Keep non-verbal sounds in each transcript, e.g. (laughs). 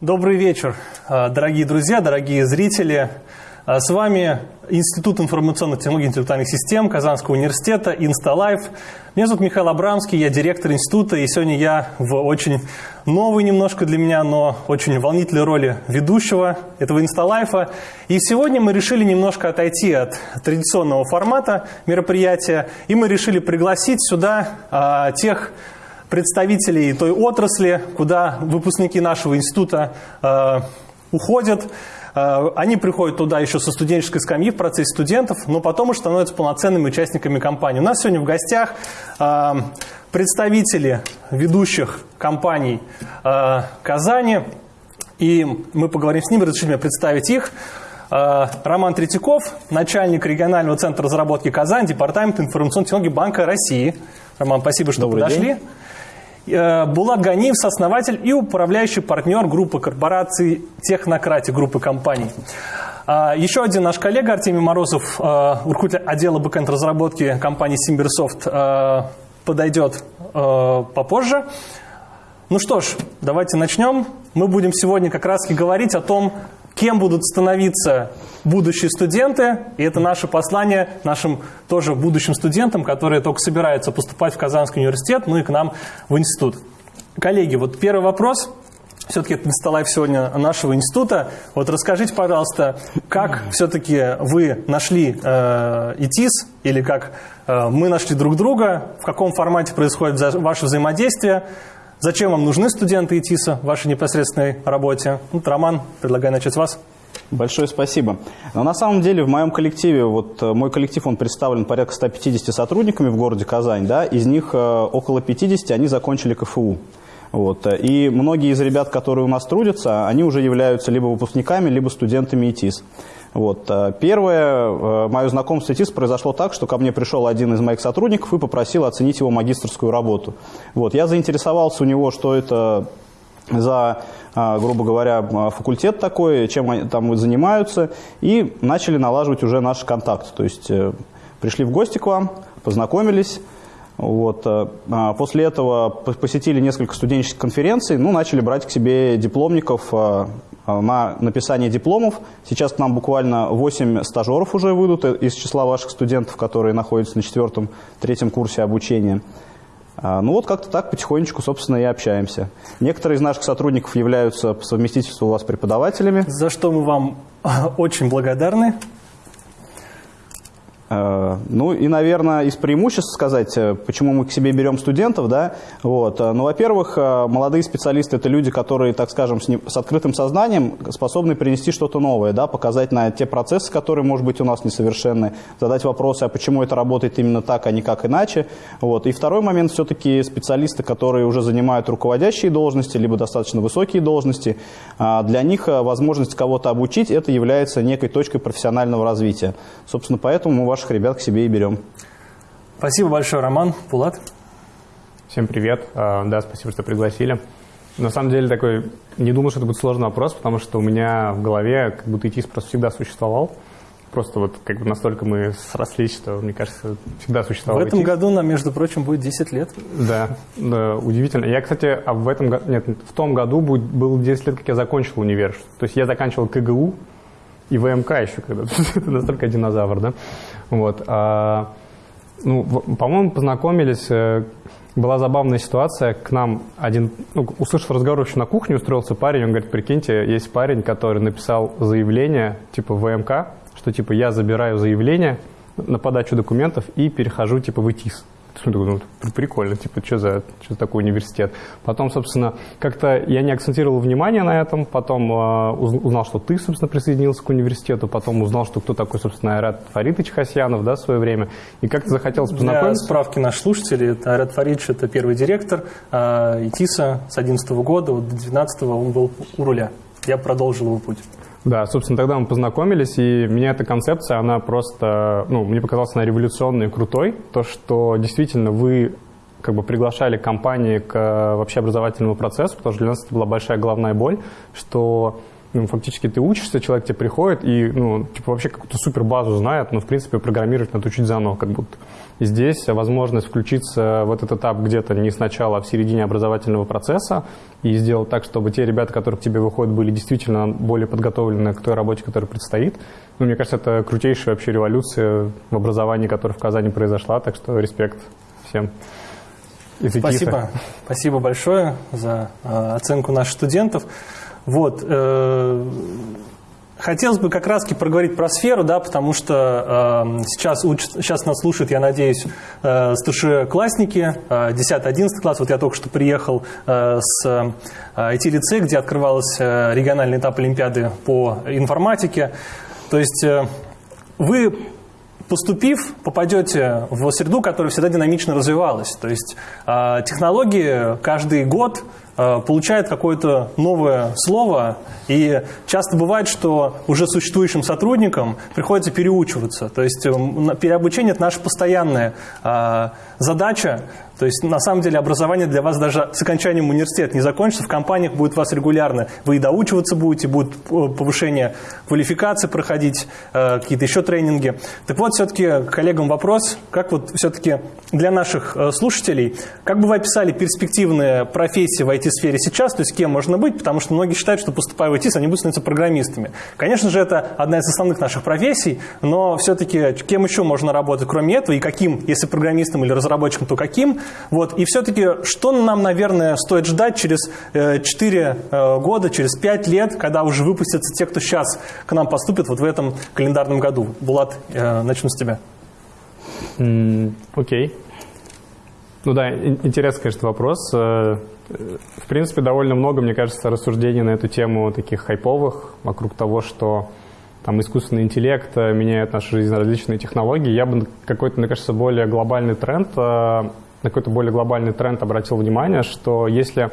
Добрый вечер, а, дорогие друзья, дорогие зрители. А, с вами Институт информационных технологий и интеллектуальных систем Казанского университета «Инсталайф». Меня зовут Михаил Абрамский, я директор института, и сегодня я в очень новой немножко для меня, но очень волнительной роли ведущего этого «Инсталайфа». И сегодня мы решили немножко отойти от традиционного формата мероприятия, и мы решили пригласить сюда а, тех представителей той отрасли, куда выпускники нашего института э, уходят. Э, они приходят туда еще со студенческой скамьи в процессе студентов, но потом уже становятся полноценными участниками компании. У нас сегодня в гостях э, представители ведущих компаний э, Казани, и мы поговорим с ними, разрешите мне представить их. Роман Третьяков, начальник регионального центра разработки Казань, Департамент информационной технологий Банка России. Роман, спасибо, что Добрый подошли. день. Э, Булат Ганиев, сооснователь и управляющий партнер группы корпораций Технократия, группы компаний. А, Еще один наш коллега Артемий Морозов, э, руководитель отдела backend разработки компании SimbirSoft, э, подойдет попозже. Ну что ж, давайте начнем. Мы будем сегодня как раз и говорить о том, кем будут становиться будущие студенты. И это наше послание нашим тоже будущим студентам, которые только собираются поступать в Казанский университет, ну и к нам в институт. Коллеги, вот первый вопрос. Все-таки это Инсталайф сегодня нашего института. Вот расскажите, пожалуйста, как все-таки вы нашли э, ИТИС или как э, мы нашли друг друга, в каком формате происходит ваше взаимодействие, зачем вам нужны студенты ИТИСа в вашей непосредственной работе. Вот, Роман, предлагаю начать с вас. Большое спасибо. Но на самом деле в моем коллективе, вот э, мой коллектив, он представлен порядка 150 сотрудниками в городе Казань, да, из них э, около 50 они закончили КФУ. Вот. э, И многие из ребят, которые у нас трудятся, они уже являются либо выпускниками, либо студентами ИТИС. Вот. э, Первое, э, мое знакомство с ИТИС произошло так, что ко мне пришел один из моих сотрудников и попросил оценить его магистрскую работу. Вот. Я заинтересовался у него, что это за, а, грубо говоря, факультет такой, чем они там занимаются, и начали налаживать уже наш контакт. То есть э, пришли в гости к вам, познакомились, вот. а, После этого по- посетили несколько студенческих конференций, ну, начали брать к себе дипломников а, на написание дипломов. Сейчас к нам буквально 8 стажеров уже выйдут из числа ваших студентов, которые находятся на четвертом, третьем курсе обучения. А, Ну вот как-то так потихонечку, собственно, и общаемся. Некоторые из наших сотрудников являются по совместительству у вас преподавателями. За что мы вам очень благодарны. Э, Ну и, наверное, из преимуществ сказать, э, почему мы к себе берем студентов, да, вот. э, Ну, во-первых, молодые специалисты – это люди, которые, так скажем, с, не- с открытым сознанием способны принести что-то новое, да, показать на те процессы, которые, может быть, у нас несовершенны, задать вопросы, а почему это работает именно так, а не как иначе, вот. И второй момент, все-таки специалисты, которые уже занимают руководящие должности, либо достаточно высокие должности, а, для них возможность кого-то обучить – это является некой точкой профессионального развития. Собственно, поэтому мы ваших ребят к себе и берем. Спасибо большое, Роман. Пулат. Всем привет. А, Да, спасибо, что пригласили. На самом деле такой, не думал, что это будет сложный вопрос, потому что у меня в голове как будто ИТИС просто всегда существовал. Просто вот как бы настолько мы срослись, что, мне кажется, всегда В существовал этом ИТИС. году нам, между прочим, будет 10 лет. Да, да, удивительно. Я, кстати, а в этом году, нет, в том году будет, было 10 лет, как я закончил универ. То есть я заканчивал КГУ и ВМК еще когда (laughs) Это настолько динозавр, да? Вот. а, ну, по-моему, познакомились, э, была забавная ситуация, к нам один, ну, услышав разговор еще на кухне, устроился парень, он говорит, прикиньте, есть парень, который написал заявление, типа, ВМК, что, типа, я забираю заявление на подачу документов и перехожу, типа, в ИТИС. Ну, при- прикольно, типа, что за, что за такой университет. Потом, собственно, как-то я не акцентировал внимание на этом, потом э, уз- узнал, что ты, собственно, присоединился к университету, потом узнал, что кто такой, собственно, Айрат Фаритович Хасьянов, да, в свое время, и как-то захотелось Для познакомиться. справки наших слушателей, это Айрат Фаридович, это первый директор а, ИТИСа с 2011 года, вот до 2012 он был у руля. Я продолжил его путь. Да, собственно, тогда мы познакомились, и меня эта концепция, она просто, ну, мне показалась она революционной и крутой. То, что действительно вы как бы приглашали компании к э, вообще образовательному процессу, потому что для нас это была большая головная боль, что ну, фактически ты учишься, человек тебе приходит и, ну, типа, вообще какую-то супер базу знает, но, в принципе, программировать надо учить заново, как будто. И здесь возможность включиться в этот этап где-то не сначала, а в середине образовательного процесса и сделать так, чтобы те ребята, которые к тебе выходят, были действительно более подготовлены к той работе, которая предстоит. Ну, мне кажется, это крутейшая вообще революция в образовании, которая в Казани произошла, так что респект всем. Спасибо. Спасибо большое за э, оценку наших студентов. Вот. Э, хотелось бы как раз проговорить про сферу, да, потому что э, сейчас, учат, сейчас нас слушают, я надеюсь, э, старшеклассники, э, 10-11 класс. Вот я только что приехал э, с э, IT-лицея, где открывался региональный этап Олимпиады по информатике. То есть э, вы поступив, попадете в среду, которая всегда динамично развивалась. То есть э, технологии каждый год э, получают какое-то новое слово, и часто бывает, что уже существующим сотрудникам приходится переучиваться. То есть э, переобучение – это наша постоянная э, задача, то есть, на самом деле, образование для вас даже с окончанием университета не закончится, в компаниях будет вас регулярно. Вы и доучиваться будете, будет повышение квалификации проходить, э, какие-то еще тренинги. Так вот, все-таки коллегам вопрос, как вот все-таки для наших э, слушателей, как бы вы описали перспективные профессии в IT-сфере сейчас, то есть кем можно быть, потому что многие считают, что поступая в IT, они будут становиться программистами. Конечно же, это одна из основных наших профессий, но все-таки кем еще можно работать, кроме этого, и каким, если программистом или разработчиком, то каким – вот. И все-таки, что нам, наверное, стоит ждать через 4 э, э, года, через 5 лет, когда уже выпустятся те, кто сейчас к нам поступит вот в этом календарном году? Булат, э, начну с тебя. Окей. Okay. Ну да, интересный, конечно, вопрос. В принципе, довольно много, мне кажется, рассуждений на эту тему таких хайповых, вокруг того, что там искусственный интеллект меняет нашу жизнь, различные технологии. Я бы какой-то, мне кажется, более глобальный тренд на какой-то более глобальный тренд обратил внимание, что если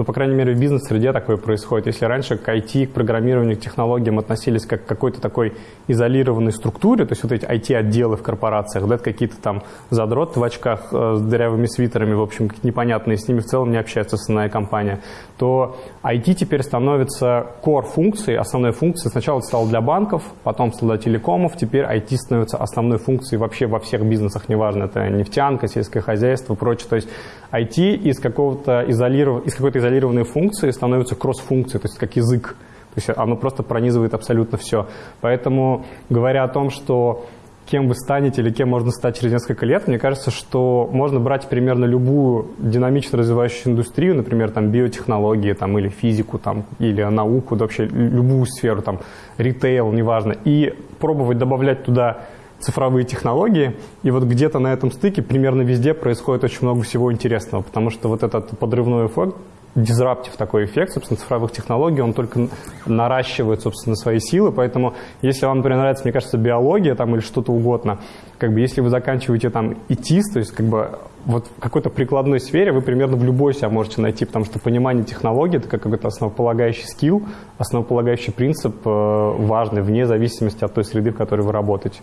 ну, по крайней мере, в бизнес-среде такое происходит. Если раньше к IT, к программированию, к технологиям относились как к какой-то такой изолированной структуре, то есть вот эти IT-отделы в корпорациях, да, какие-то там задроты в очках э, с дырявыми свитерами, в общем, непонятные, с ними в целом не общается основная компания, то IT теперь становится core функцией, основной функцией. Сначала это стало для банков, потом стало для телекомов, теперь IT становится основной функцией вообще во всех бизнесах, неважно, это нефтянка, сельское хозяйство, прочее. То есть IT из, какого-то изолиров... из какой-то изолированной функции становится кросс-функцией, то есть как язык. То есть оно просто пронизывает абсолютно все. Поэтому, говоря о том, что кем вы станете или кем можно стать через несколько лет, мне кажется, что можно брать примерно любую динамично развивающуюся индустрию, например, там биотехнологии там, или физику там, или науку, да, вообще любую сферу, там, ритейл, неважно, и пробовать добавлять туда цифровые технологии, и вот где-то на этом стыке примерно везде происходит очень много всего интересного, потому что вот этот подрывной эффект, дизраптив такой эффект, собственно, цифровых технологий, он только наращивает, собственно, свои силы, поэтому если вам, например, нравится, мне кажется, биология там или что-то угодно, как бы если вы заканчиваете там ИТИС, то есть как бы вот в какой-то прикладной сфере вы примерно в любой себя можете найти, потому что понимание технологий – это как какой-то основополагающий скилл, основополагающий принцип э, важный, вне зависимости от той среды, в которой вы работаете.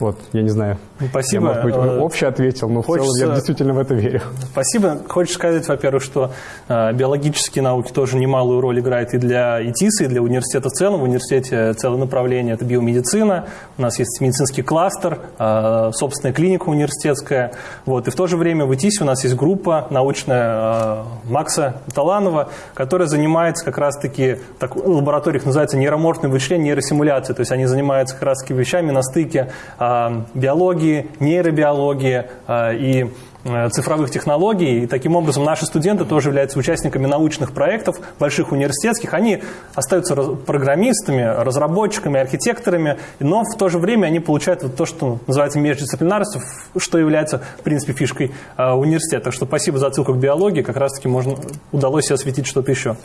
Вот, я не знаю. Спасибо. Я, может быть, э, общий ответил, но Хочется... в целом я действительно в это верю. Спасибо. Хочешь сказать, во-первых, что э, биологические науки тоже немалую роль играют и для ИТИСа, и для университета в целом. В университете целое направление – это биомедицина. У нас есть медицинский кластер, э, собственная клиника университетская. Вот. И в то же время в ИТИСе у нас есть группа научная э, Макса Таланова, которая занимается как раз-таки, так, лаборатория их называется нейроморфное вычисление, нейросимуляция. То есть они занимаются как раз-таки вещами на стыке а, биологии, нейробиологии а, и э, цифровых технологий. И таким образом наши студенты тоже являются участниками научных проектов, больших университетских. Они остаются программистами, разработчиками, архитекторами, но в то же время они получают вот то, что называется междисциплинарностью, что является, в принципе, фишкой а, университета. Так что спасибо за отсылку к биологии. Как раз-таки можно, удалось осветить что-то еще.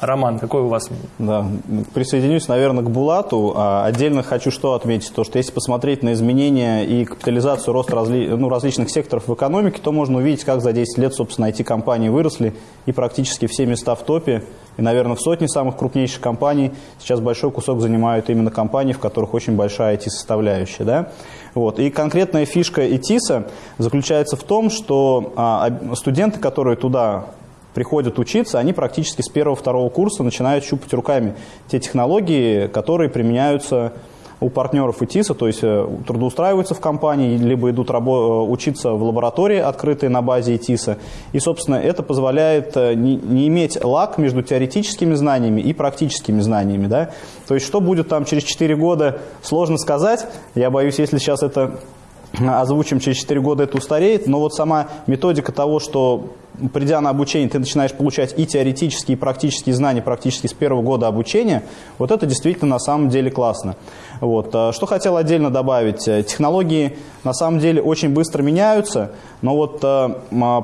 Роман, какой у вас? Да, присоединюсь, наверное, к Булату. А отдельно хочу что отметить, то, что если посмотреть на изменения и капитализацию, рост разли, ну, различных секторов в экономике, то можно увидеть, как за 10 лет, собственно, IT-компании выросли, и практически все места в топе, и, наверное, в сотне самых крупнейших компаний сейчас большой кусок занимают именно компании, в которых очень большая IT-составляющая. Да? Вот. И конкретная фишка ИТИСа заключается в том, что а, студенты, которые туда приходят учиться, они практически с первого-второго курса начинают щупать руками те технологии, которые применяются у партнеров ИТИСа, то есть э, трудоустраиваются в компании, либо идут э, учиться в лаборатории, открытой на базе ИТИСа. И, собственно, это позволяет э, не, не иметь лак между теоретическими знаниями и практическими знаниями. Да? То есть, что будет там через 4 года, сложно сказать. Я боюсь, если сейчас это озвучим, через 4 года это устареет. Но вот сама методика того, что придя на обучение, ты начинаешь получать и теоретические, и практические знания практически с первого года обучения, вот это действительно на самом деле классно. Вот. А что хотел отдельно добавить. Э, технологии на самом деле очень быстро меняются, но вот э,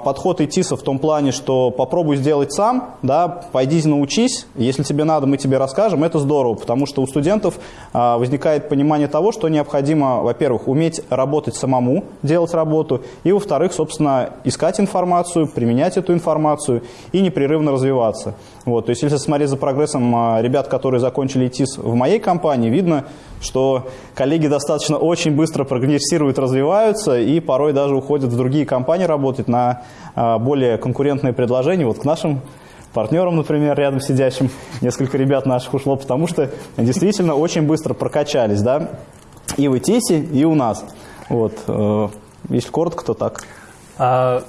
подход ИТИСа в том плане, что попробуй сделать сам, да, пойди научись, если тебе надо, мы тебе расскажем, это здорово, потому что у студентов э, возникает понимание того, что необходимо, во-первых, уметь работать самому, делать работу, и, во-вторых, собственно, искать информацию, применять эту информацию и непрерывно развиваться. Вот, то есть, если смотреть за прогрессом э, ребят, которые закончили ИТИС в моей компании, видно, что коллеги достаточно очень быстро прогрессируют, развиваются и порой даже уходят в другие компании работать на а, более конкурентные предложения. Вот к нашим партнерам, например, рядом сидящим, несколько ребят наших ушло, потому что действительно очень быстро прокачались, да, и в ИТИСе, и у нас. Вот, э, если коротко, то так. А,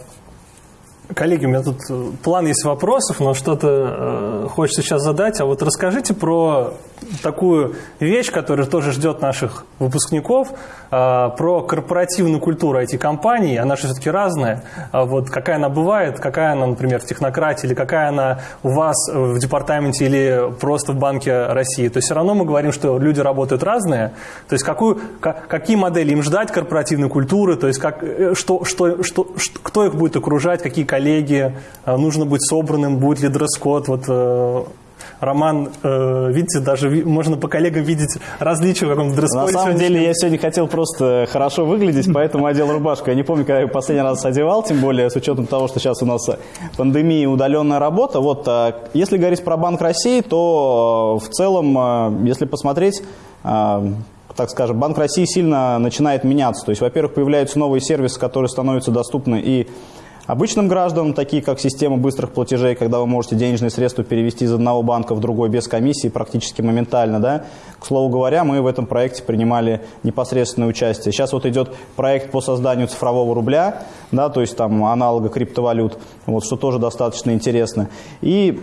коллеги, у меня тут план есть вопросов, но что-то э, хочется сейчас задать. А вот расскажите про такую вещь, которая тоже ждет наших выпускников, а, про корпоративную культуру IT-компаний. Она же все-таки разная. А вот какая она бывает, какая она, например, в технократии, или какая она у вас в департаменте или просто в Банке России. То есть все равно мы говорим, что люди работают разные. То есть какую, какие модели им ждать корпоративной культуры, то есть как, э, что, что, что, кто их будет окружать, какие а, нужно быть собранным, будет ли дресс-код. Вот, э, Роман, э, видите, даже можно по коллегам видеть различия в каком-то дресс На самом деле я сегодня хотел просто хорошо выглядеть, поэтому одел рубашку. Я не помню, когда я последний раз одевал, тем более с учетом того, что сейчас у нас пандемия и удаленная работа. Вот, э, если говорить про Банк России, то э, в целом, э, если посмотреть, так скажем, Банк России сильно начинает меняться. То есть, во-первых, появляются новые сервисы, которые становятся доступны и Обычным гражданам, такие как система быстрых платежей, когда вы можете денежные средства перевести из одного банка в другой без комиссии практически моментально. Да? К слову говоря, мы в этом проекте принимали непосредственное участие. Сейчас вот идет проект по созданию цифрового рубля, да, то есть там аналога криптовалют, вот, что тоже достаточно интересно. И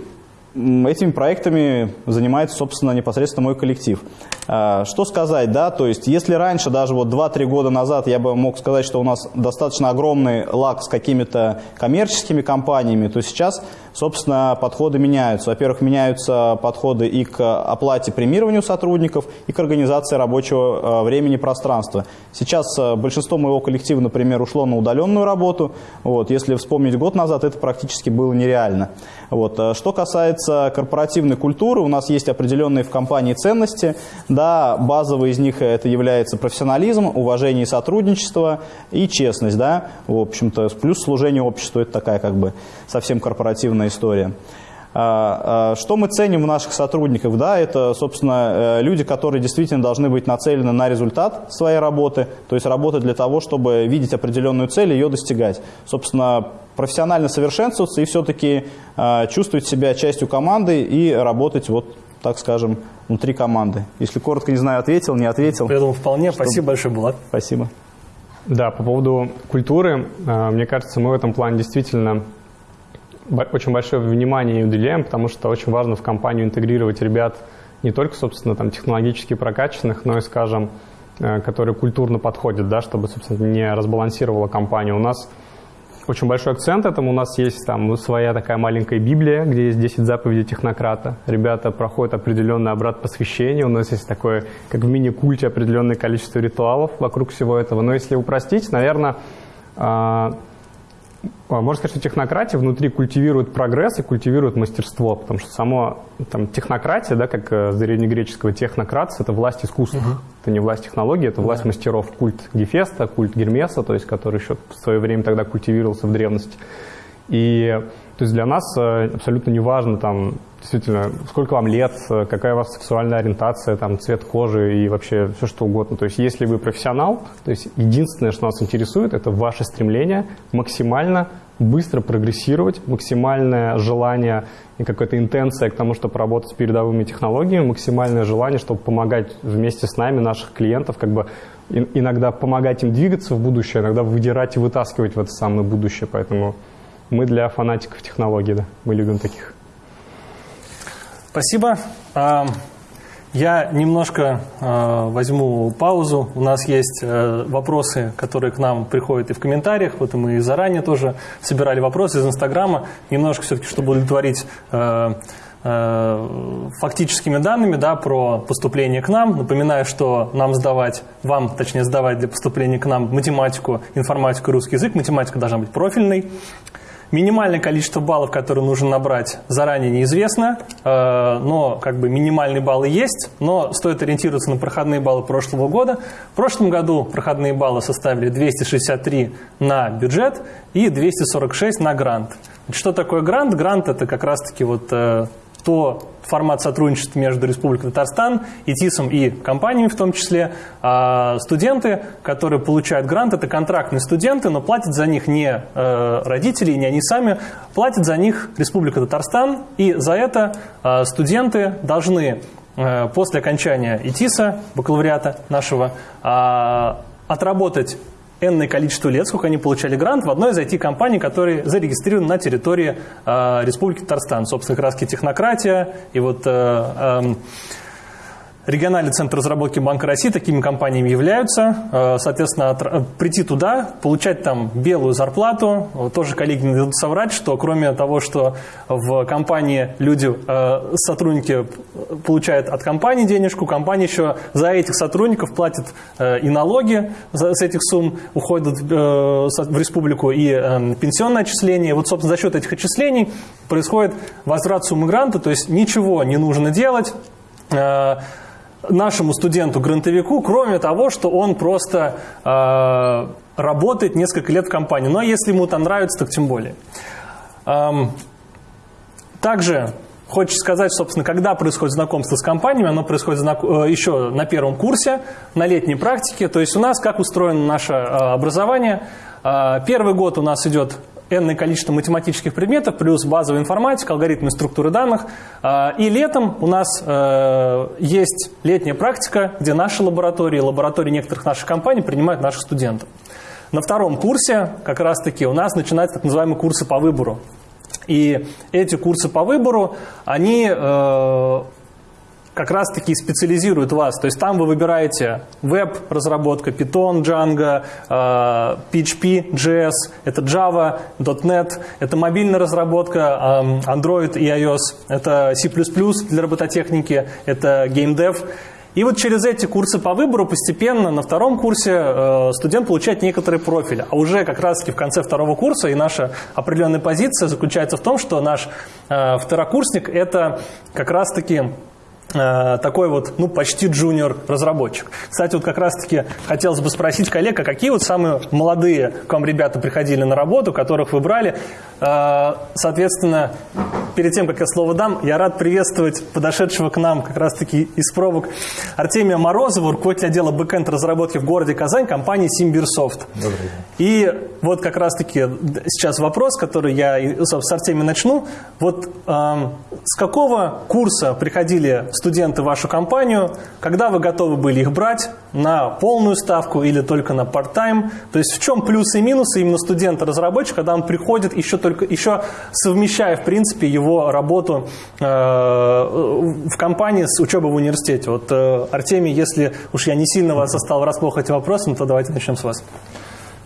этими проектами занимается, собственно, непосредственно мой коллектив. А, что сказать, да, то есть, если раньше, даже вот 2-3 года назад, я бы мог сказать, что у нас достаточно огромный лак с какими-то коммерческими компаниями, то сейчас, собственно, подходы меняются. Во-первых, меняются подходы и к оплате премированию сотрудников, и к организации рабочего а, времени пространства. Сейчас а, большинство моего коллектива, например, ушло на удаленную работу. Вот, если вспомнить год назад, это практически было нереально. Вот. Что касается корпоративной культуры, у нас есть определенные в компании ценности, да, базовый из них это является профессионализм, уважение и сотрудничество и честность, да, в общем-то, плюс служение обществу, это такая как бы совсем корпоративная история. А, а, что мы ценим в наших сотрудниках? Да, это, собственно, э, люди, которые действительно должны быть нацелены на результат своей работы, то есть работать для того, чтобы видеть определенную цель и ее достигать. Собственно, профессионально совершенствоваться и все-таки а, чувствовать себя частью команды и работать вот так скажем, внутри команды. Если коротко, не знаю, ответил, не ответил. Я думаю, вполне. Что... Спасибо большое, Булат. Спасибо. Да, по поводу культуры, э, мне кажется, мы в этом плане действительно очень большое внимание уделяем, потому что очень важно в компанию интегрировать ребят не только, собственно, там, технологически прокачанных, но и, скажем, э, которые культурно подходят, да, чтобы, собственно, не разбалансировала компанию. У нас очень большой акцент этому. У нас есть там своя такая маленькая Библия, где есть 10 заповедей технократа. Ребята проходят определенный обрат посвящения. У нас есть такое, как в мини-культе, определенное количество ритуалов вокруг всего этого. Но если упростить, наверное, а, можно сказать, что технократия внутри культивирует прогресс и культивирует мастерство, потому что само там, технократия, да, как э, с древнегреческого технократ, это власть искусства. Угу. Это не власть технологий, это власть да. мастеров. Культ Гефеста, культ Гермеса, то есть, который еще в свое время тогда культивировался в древности. И то есть для нас э, абсолютно не важно, там, действительно, сколько вам лет, э, какая у вас сексуальная ориентация, там, цвет кожи и вообще все что угодно. То есть если вы профессионал, то есть единственное, что нас интересует, это ваше стремление максимально быстро прогрессировать, максимальное желание и какая-то интенция к тому, чтобы работать с передовыми технологиями, максимальное желание, чтобы помогать вместе с нами, наших клиентов, как бы иногда помогать им двигаться в будущее, иногда выдирать и вытаскивать в это самое будущее. Поэтому мы для фанатиков технологий, да, мы любим таких. Спасибо. Я немножко э, возьму паузу. У нас есть э, вопросы, которые к нам приходят и в комментариях. Вот мы заранее тоже собирали вопросы из Инстаграма. Немножко все-таки, чтобы удовлетворить э, э, фактическими данными да, про поступление к нам. Напоминаю, что нам сдавать, вам, точнее, сдавать для поступления к нам математику, информатику и русский язык. Математика должна быть профильной. Минимальное количество баллов, которые нужно набрать, заранее неизвестно, э, но как бы минимальные баллы есть, но стоит ориентироваться на проходные баллы прошлого года. В прошлом году проходные баллы составили 263 на бюджет и 246 на грант. Что такое грант? Грант – это как раз-таки вот э, то формат сотрудничества между Республикой Татарстан и ТИСом и компаниями в том числе. А студенты, которые получают грант, это контрактные студенты, но платят за них не э, родители, не они сами, платят за них Республика Татарстан, и за это э, студенты должны э, после окончания ИТИСа, бакалавриата нашего, отработать энное количество лет, сколько они получали грант в одной из IT-компаний, которые зарегистрированы на территории э, Республики Татарстан. Собственно, раз технократия и вот э, э, Региональный центр разработки Банка России такими компаниями являются. Э, соответственно, э, прийти туда, получать там белую зарплату. Тоже коллеги не дадут соврать, что кроме того, что в компании люди, э, сотрудники получают от компании денежку, компания еще за этих сотрудников платит и налоги с этих сумм, уходят в республику и пенсионное отчисление. Вот, собственно, за счет этих отчислений происходит возврат суммы гранта, то есть ничего не нужно делать нашему студенту-грантовику, кроме того, что он просто э, работает несколько лет в компании. Но если ему там нравится, так тем более. Эм, также хочется сказать, собственно, когда происходит знакомство с компаниями, оно происходит э, еще на первом курсе, на летней практике. То есть у нас как устроено наше э, образование. Э, первый год у нас идет энное количество математических предметов, плюс базовая информатика, алгоритмы структуры данных. А, и летом у нас э, есть летняя практика, где наши лаборатории, лаборатории некоторых наших компаний принимают наших студентов. На втором курсе как раз-таки у нас начинаются так называемые курсы по выбору. И эти курсы по выбору, они э, как раз-таки специализирует вас. То есть там вы выбираете веб-разработка, Python, Django, PHP, JS, это Java, .NET, это мобильная разработка, Android и iOS, это C++ для робототехники, это GameDev. И вот через эти курсы по выбору постепенно на втором курсе э, студент получает некоторый профиль. А уже как раз-таки в конце второго курса и наша определенная позиция заключается в том, что наш э, второкурсник – это как раз-таки Э, такой вот, ну, почти джуниор разработчик. Кстати, вот как раз-таки хотелось бы спросить коллег, а какие вот самые молодые к вам ребята приходили на работу, которых вы брали? Э, соответственно, перед тем, как я слово дам, я рад приветствовать подошедшего к нам как раз-таки из пробок Артемия Морозова, руководитель отдела бэкэнд разработки в городе Казань, компании Симбирсофт. И вот как раз-таки сейчас вопрос, который я с Артемием начну. Вот эм, с какого курса приходили студенты в вашу компанию, когда вы готовы были их брать на полную ставку или только на part-time? То есть в чем плюсы и минусы именно студента-разработчика, когда он приходит еще, только, еще совмещая, в принципе, его работу э, в компании с учебой в университете? Вот, э, Артемий, если уж я не сильно вас остал врасплох этим вопросом, то давайте начнем с вас.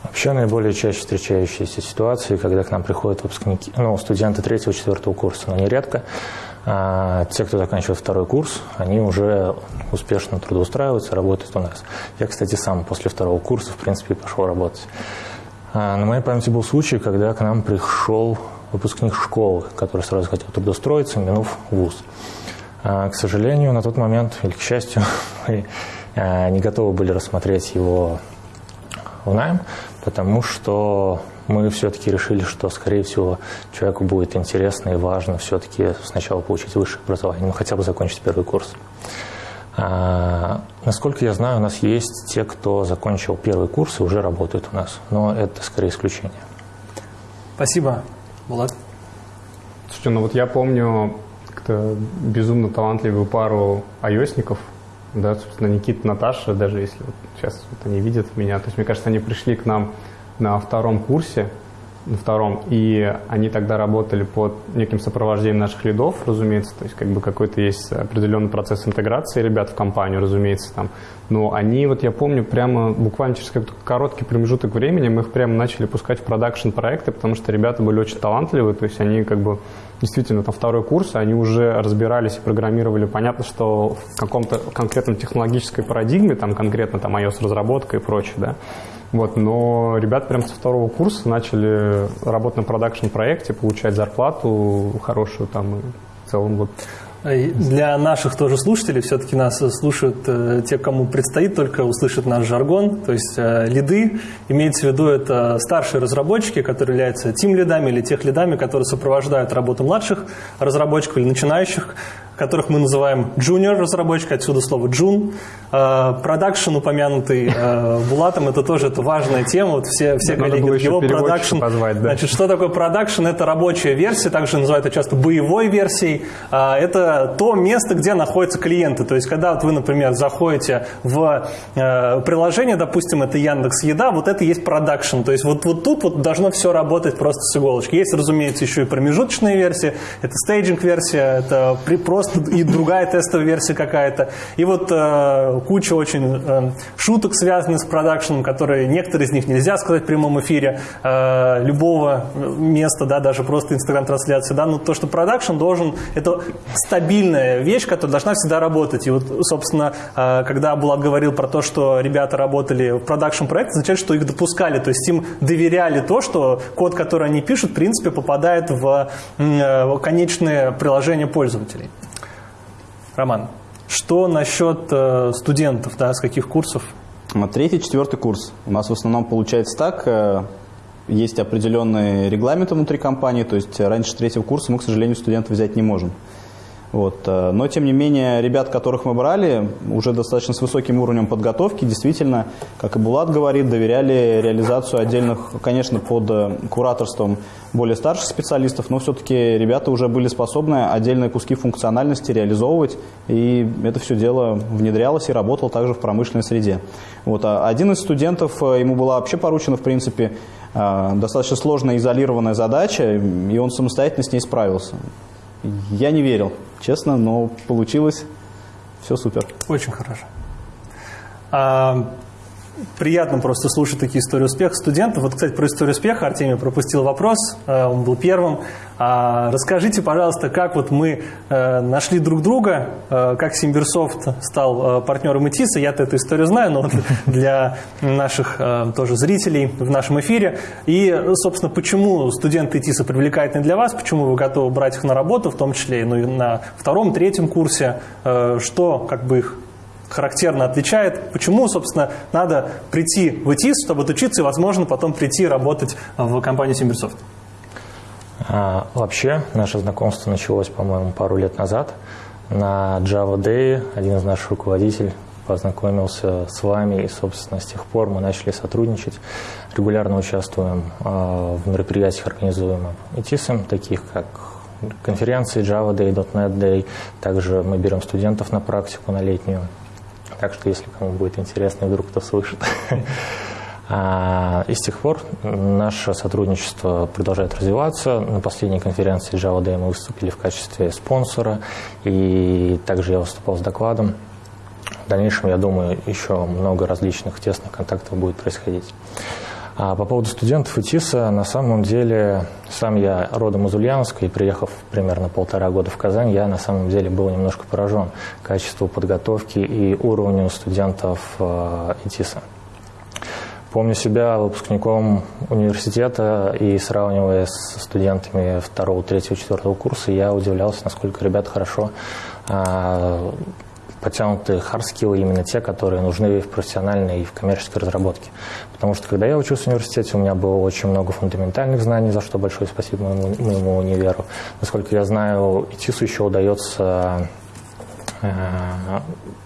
Вообще наиболее чаще встречающиеся ситуации, когда к нам приходят выпускники, ну, студенты третьего, четвертого курса, но нередко а те, кто заканчивает второй курс, они уже успешно трудоустраиваются, работают у нас. Я, кстати, сам после второго курса, в принципе, пошел работать. А на моей памяти был случай, когда к нам пришел выпускник школы, который сразу хотел трудоустроиться, минув вуз. А, к сожалению, на тот момент, или к счастью, (laughs) мы не готовы были рассмотреть его в найм, потому что мы все-таки решили, что, скорее всего, человеку будет интересно и важно все-таки сначала получить высшее образование, ну, хотя бы закончить первый курс. А, насколько я знаю, у нас есть те, кто закончил первый курс и уже работают у нас, но это скорее исключение. Спасибо, Булат. Слушайте, ну вот я помню как-то безумно талантливую пару айосников, да, собственно, Никита, Наташа, даже если вот сейчас вот они видят меня, то есть, мне кажется, они пришли к нам на втором курсе, на втором, и они тогда работали под неким сопровождением наших лидов, разумеется, то есть как бы какой-то есть определенный процесс интеграции ребят в компанию, разумеется, там. Но они, вот я помню, прямо буквально через какой-то короткий промежуток времени мы их прямо начали пускать в продакшн проекты, потому что ребята были очень талантливые, то есть они как бы действительно там второй курс, они уже разбирались и программировали. Понятно, что в каком-то конкретном технологической парадигме, там конкретно там iOS-разработка и прочее, да, вот, но ребята прям со второго курса начали работать на продакшн-проекте, получать зарплату хорошую там и в целом вот. Для наших тоже слушателей, все-таки нас слушают э, те, кому предстоит только услышать наш жаргон, то есть э, лиды, имеется в виду это старшие разработчики, которые являются тим-лидами или тех лидами, которые сопровождают работу младших разработчиков или начинающих которых мы называем junior разработчик, отсюда слово джун. Продакшн, упомянутый э, Булатом, это тоже это важная тема. Вот все, все Надо коллеги его продакшн. Позвать, да. Значит, что такое продакшн? Это рабочая версия, также называют это часто боевой версией. А, это то место, где находятся клиенты. То есть, когда вот вы, например, заходите в э, приложение, допустим, это Яндекс Еда, вот это есть продакшн. То есть, вот, вот тут вот должно все работать просто с иголочки. Есть, разумеется, еще и промежуточные версии, это стейджинг-версия, это при, просто и другая тестовая версия какая-то. И вот э, куча очень э, шуток, связанных с продакшеном, которые некоторые из них нельзя сказать в прямом эфире э, любого места, да, даже просто инстаграм-трансляции. Да, но то, что продакшн должен, это стабильная вещь, которая должна всегда работать. И вот, собственно, э, когда Булат говорил про то, что ребята работали в продакшн-проекте, означает, что их допускали, то есть им доверяли то, что код, который они пишут, в принципе, попадает в э, конечное приложение пользователей. Роман, что насчет э, студентов, да, с каких курсов? Третий, четвертый курс. У нас в основном получается так, э, есть определенные регламенты внутри компании, то есть раньше третьего курса мы, к сожалению, студентов взять не можем. Вот. Э, но, тем не менее, ребят, которых мы брали, уже достаточно с высоким уровнем подготовки, действительно, как и Булат говорит, доверяли реализацию отдельных, конечно, под э, кураторством более старших специалистов, но все-таки ребята уже были способны отдельные куски функциональности реализовывать, и это все дело внедрялось и работало также в промышленной среде. Вот. А один из студентов, э, ему была вообще поручена, в принципе, достаточно сложная изолированная задача, и он самостоятельно с ней справился. Я не верил, честно, но получилось. Все супер. Очень хорошо. А, приятно просто слушать такие истории успеха студентов. Вот, кстати, про историю успеха Артемий пропустил вопрос, э, он был первым. А расскажите, пожалуйста, как вот мы э, нашли друг друга, э, как SimbirSoft стал партнером ИТИСа. Я-то эту историю знаю, но (laughs) для наших тоже зрителей в нашем эфире. И, собственно, почему студенты ИТИСа привлекательны для вас, почему вы готовы брать их на работу, в том числе ну, и на втором, третьем курсе, что как бы их характерно отличает. Почему, собственно, надо прийти в ИТИС, чтобы отучиться и, возможно, потом прийти работать в компанию SimbirSoft? А, вообще, наше знакомство началось, по-моему, пару лет назад. На Java Day один из наших руководителей познакомился с вами, и, собственно, с тех пор мы начали сотрудничать. Регулярно участвуем а, в мероприятиях, организуемых ИТИСом, таких как конференции Java Day, .NET Day. Также мы берем студентов на практику на летнюю. Так что, если кому будет интересно, вдруг кто слышит. (laughs) А, и с тех пор наше сотрудничество продолжает развиваться. На последней конференции Java Day мы выступили в качестве спонсора, и также я выступал с докладом. В дальнейшем, я думаю, еще много различных тесных контактов будет происходить. А по поводу студентов ИТИСа, на самом деле, сам я родом из Ульяновска, и приехав примерно полтора года в Казань, я на самом деле был немножко поражен качеству подготовки и уровню студентов э, ИТИСа. Помню себя выпускником университета и сравнивая с студентами второго, третьего, четвертого курса, я удивлялся, насколько ребят хорошо подтянутые хардскиллы именно те, которые нужны в профессиональной и в коммерческой разработке. Потому что когда я учился в университете, у меня было очень много фундаментальных знаний, за что большое спасибо моему, моему универу. Насколько я знаю, ИТИСу еще удается э,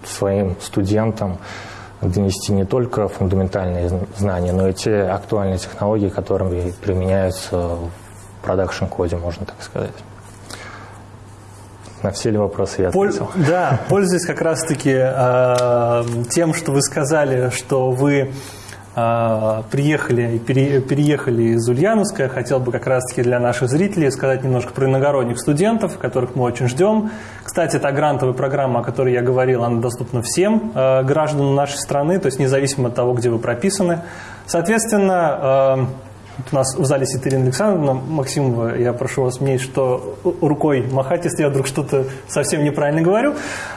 своим студентам донести не только фундаментальные знания, но и те актуальные технологии, которые применяются продакшн-коде, можно так сказать. На все ли вопросы я ответил? Да, пользуясь как раз-таки э, тем, что вы сказали, что вы э, приехали, пере, переехали из Ульяновска, хотел бы как раз-таки для наших зрителей сказать немножко про иногородних студентов, которых мы очень ждем. Кстати, та грантовая программа, о которой я говорил, она доступна всем э, гражданам нашей страны, то есть независимо от того, где вы прописаны. Соответственно, э, у нас в зале сидит Ирина Александровна Максимова. Я прошу вас мне что рукой махать, если я вдруг что-то совсем неправильно говорю.